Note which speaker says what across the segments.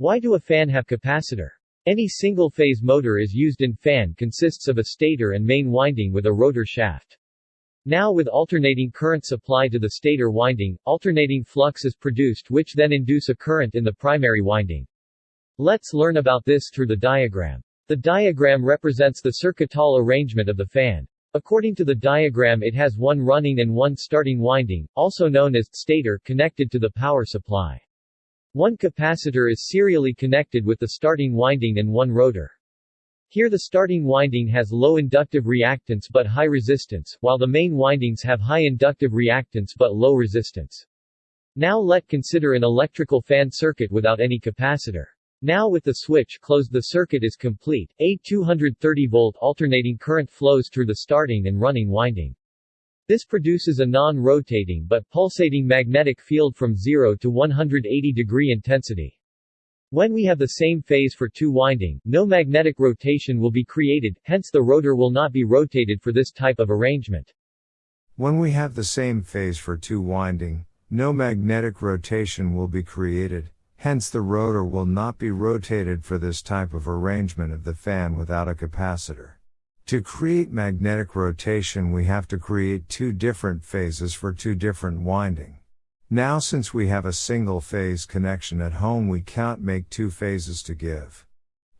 Speaker 1: Why do a fan have capacitor? Any single-phase motor is used in fan consists of a stator and main winding with a rotor shaft. Now with alternating current supply to the stator winding, alternating flux is produced which then induce a current in the primary winding. Let's learn about this through the diagram. The diagram represents the circuital arrangement of the fan. According to the diagram it has one running and one starting winding, also known as stator, connected to the power supply. One capacitor is serially connected with the starting winding and one rotor. Here the starting winding has low inductive reactance but high resistance, while the main windings have high inductive reactance but low resistance. Now let consider an electrical fan circuit without any capacitor. Now with the switch closed the circuit is complete, a 230-volt alternating current flows through the starting and running winding. This produces a non-rotating but pulsating magnetic field from 0 to 180 degree intensity. When we have the same phase for two winding, no magnetic rotation will be created, hence the rotor will not be rotated for this type of arrangement.
Speaker 2: When we have the same phase for two winding, no magnetic rotation will be created, hence the rotor will not be rotated for this type of arrangement of the fan without a capacitor. To create magnetic rotation we have to create two different phases for two different winding. Now since we have a single phase connection at home we can't make two phases to give.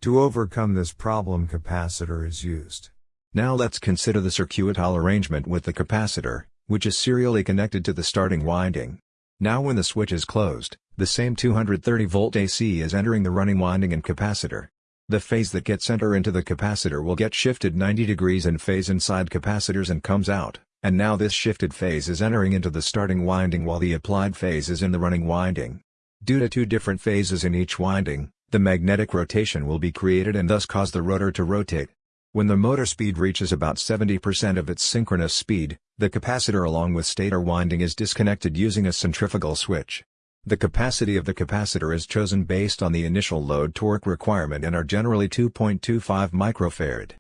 Speaker 2: To overcome this problem capacitor is used.
Speaker 3: Now let's consider the circuital arrangement with the capacitor, which is serially connected to the starting winding. Now when the switch is closed, the same 230 volt AC is entering the running winding and capacitor. The phase that gets enter into the capacitor will get shifted 90 degrees in phase inside capacitors and comes out, and now this shifted phase is entering into the starting winding while the applied phase is in the running winding. Due to two different phases in each winding, the magnetic rotation will be created and thus cause the rotor to rotate. When the motor speed reaches about 70% of its synchronous speed, the capacitor along with stator winding is disconnected using a centrifugal switch. The capacity of the capacitor is chosen based on the initial load torque requirement and are generally 2.25 microfarad.